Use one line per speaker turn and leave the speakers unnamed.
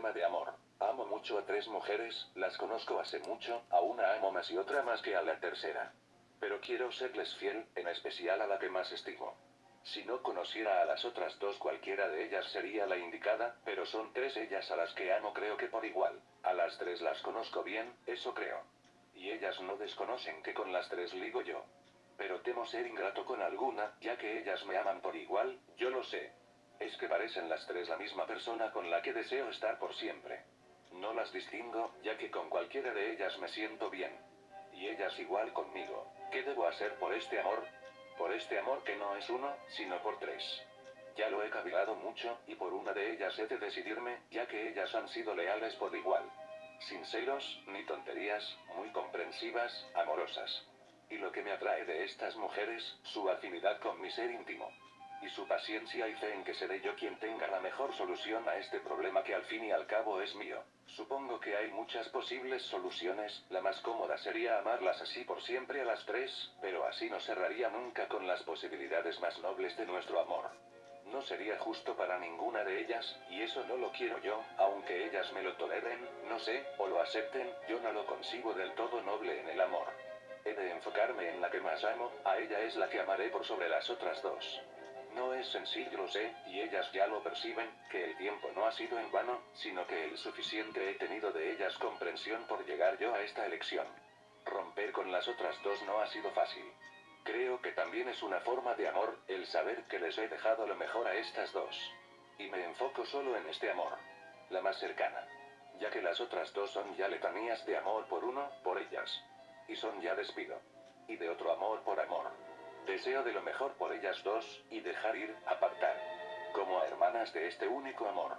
problema de amor. Amo mucho a tres mujeres, las conozco hace mucho, a una amo más y otra más que a la tercera. Pero quiero serles fiel, en especial a la que más estimo. Si no conociera a las otras dos cualquiera de ellas sería la indicada, pero son tres ellas a las que amo creo que por igual. A las tres las conozco bien, eso creo. Y ellas no desconocen que con las tres ligo yo. Pero temo ser ingrato con alguna, ya que ellas me aman por igual, yo lo sé. Es que parecen las tres la misma persona con la que deseo estar por siempre. No las distingo, ya que con cualquiera de ellas me siento bien. Y ellas igual conmigo. ¿Qué debo hacer por este amor? Por este amor que no es uno, sino por tres. Ya lo he cavilado mucho, y por una de ellas he de decidirme, ya que ellas han sido leales por igual. Sin celos, ni tonterías, muy comprensivas, amorosas. Y lo que me atrae de estas mujeres, su afinidad con mi ser íntimo. Y su paciencia y fe en que seré yo quien tenga la mejor solución a este problema que al fin y al cabo es mío. Supongo que hay muchas posibles soluciones, la más cómoda sería amarlas así por siempre a las tres, pero así no cerraría nunca con las posibilidades más nobles de nuestro amor. No sería justo para ninguna de ellas, y eso no lo quiero yo, aunque ellas me lo toleren, no sé, o lo acepten, yo no lo consigo del todo noble en el amor. He de enfocarme en la que más amo, a ella es la que amaré por sobre las otras dos. No es sencillo, lo sé, y ellas ya lo perciben, que el tiempo no ha sido en vano, sino que el suficiente he tenido de ellas comprensión por llegar yo a esta elección. Romper con las otras dos no ha sido fácil. Creo que también es una forma de amor, el saber que les he dejado lo mejor a estas dos. Y me enfoco solo en este amor. La más cercana. Ya que las otras dos son ya letanías de amor por uno, por ellas. Y son ya despido. Y de otro amor por amor. Deseo de lo mejor por ellas dos, y dejar ir, apartar. Como a hermanas de este único amor.